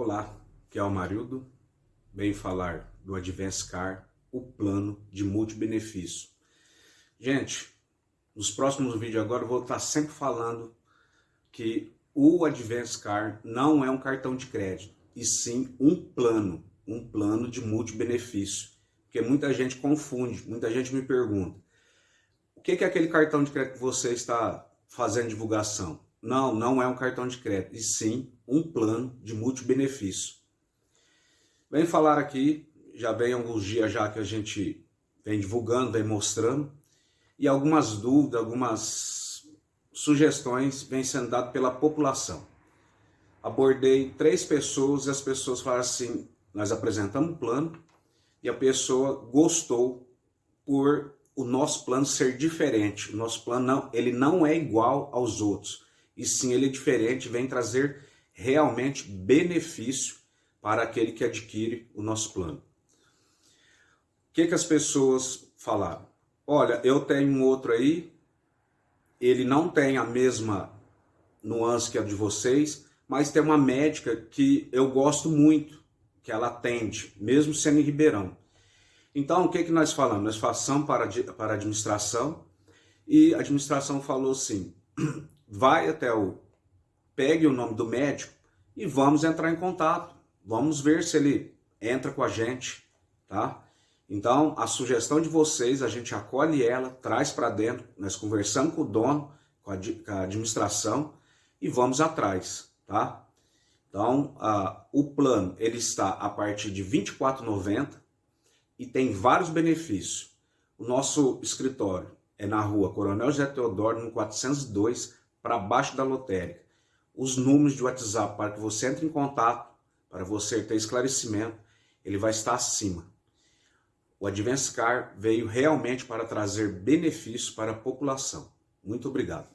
Olá, que é o Marildo. Venho falar do Advance Car, o plano de multibenefício. Gente, nos próximos vídeos agora eu vou estar sempre falando que o Advance Car não é um cartão de crédito, e sim um plano, um plano de multibenefício. Porque muita gente confunde, muita gente me pergunta, o que é aquele cartão de crédito que você está fazendo divulgação? Não, não é um cartão de crédito, e sim um plano de multibenefício. Vem falar aqui, já vem alguns dias já que a gente vem divulgando, vem mostrando, e algumas dúvidas, algumas sugestões vêm sendo dadas pela população. Abordei três pessoas e as pessoas falaram assim, nós apresentamos um plano e a pessoa gostou por o nosso plano ser diferente. O nosso plano não, ele não é igual aos outros e sim ele é diferente, vem trazer realmente benefício para aquele que adquire o nosso plano. O que, que as pessoas falaram? Olha, eu tenho um outro aí, ele não tem a mesma nuance que a de vocês, mas tem uma médica que eu gosto muito, que ela atende, mesmo sendo em Ribeirão. Então, o que, que nós falamos? Nós passamos para, para a administração e a administração falou assim, vai até o... pegue o nome do médico e vamos entrar em contato. Vamos ver se ele entra com a gente, tá? Então, a sugestão de vocês, a gente acolhe ela, traz para dentro, nós conversamos com o dono, com a, com a administração e vamos atrás, tá? Então, o plano, ele está a partir de R$ 24,90 e tem vários benefícios. O nosso escritório é na rua Coronel José Teodoro, no 402, para baixo da lotérica. Os números de WhatsApp para que você entre em contato, para você ter esclarecimento, ele vai estar acima. O Advance Car veio realmente para trazer benefícios para a população. Muito obrigado.